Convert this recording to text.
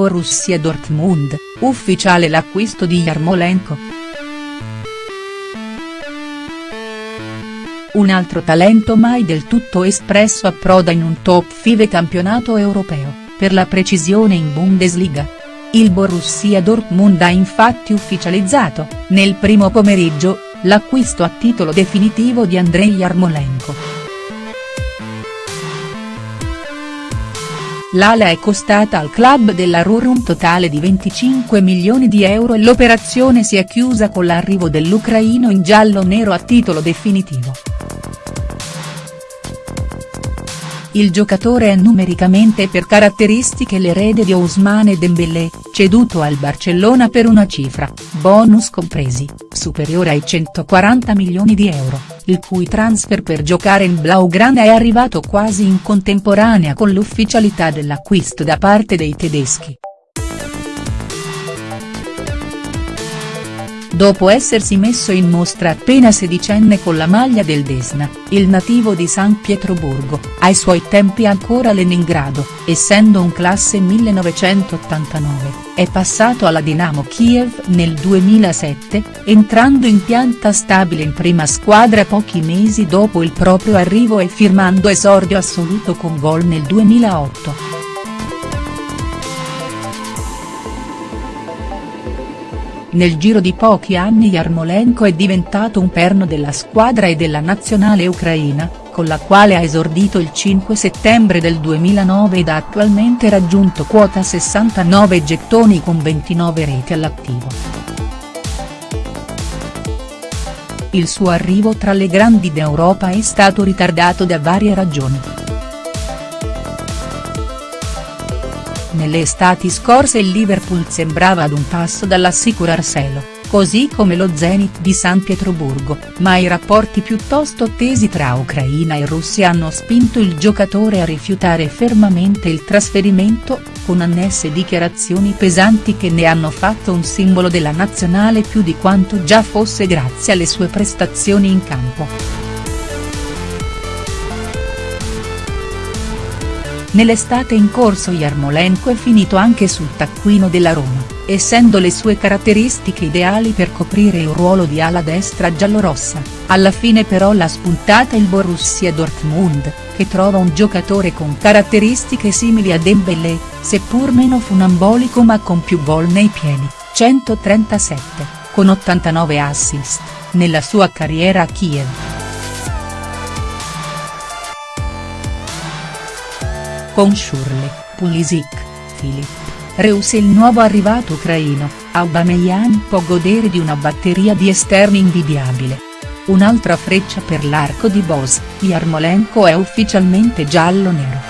Borussia Dortmund, ufficiale l'acquisto di Yarmolenko. Un altro talento mai del tutto espresso approda in un top 5 campionato europeo, per la precisione in Bundesliga. Il Borussia Dortmund ha infatti ufficializzato, nel primo pomeriggio, l'acquisto a titolo definitivo di Andrei Yarmolenko. L'ala è costata al club della Ruhr un totale di 25 milioni di euro e l'operazione si è chiusa con l'arrivo dell'ucraino in giallo-nero a titolo definitivo. Il giocatore è numericamente e per caratteristiche l'erede di Ousmane Dembélé, ceduto al Barcellona per una cifra, bonus compresi, superiore ai 140 milioni di euro, il cui transfer per giocare in Blaugrana è arrivato quasi in contemporanea con l'ufficialità dell'acquisto da parte dei tedeschi. Dopo essersi messo in mostra appena sedicenne con la maglia del Desna, il nativo di San Pietroburgo, ai suoi tempi ancora Leningrado, essendo un classe 1989, è passato alla Dinamo Kiev nel 2007, entrando in pianta stabile in prima squadra pochi mesi dopo il proprio arrivo e firmando esordio assoluto con gol nel 2008. Nel giro di pochi anni Yarmolenko è diventato un perno della squadra e della nazionale ucraina, con la quale ha esordito il 5 settembre del 2009 ed ha attualmente raggiunto quota 69 gettoni con 29 reti all'attivo. Il suo arrivo tra le grandi d'Europa è stato ritardato da varie ragioni. Nelle estati scorse il Liverpool sembrava ad un passo dall'assicurarselo, così come lo Zenit di San Pietroburgo, ma i rapporti piuttosto tesi tra Ucraina e Russia hanno spinto il giocatore a rifiutare fermamente il trasferimento, con annesse dichiarazioni pesanti che ne hanno fatto un simbolo della nazionale più di quanto già fosse grazie alle sue prestazioni in campo. Nell'estate in corso Yarmolenko è finito anche sul taccuino della Roma, essendo le sue caratteristiche ideali per coprire il ruolo di ala destra giallorossa, alla fine però l'ha spuntata il Borussia Dortmund, che trova un giocatore con caratteristiche simili a Dembélé, seppur meno funambolico ma con più gol nei piedi, 137, con 89 assist, nella sua carriera a Kiev. Con Schurle, Pulisic, Filip, Reus e il nuovo arrivato ucraino, Aubameyang può godere di una batteria di esterni invidiabile. Un'altra freccia per l'arco di Bos, Yarmolenko è ufficialmente giallo-nero.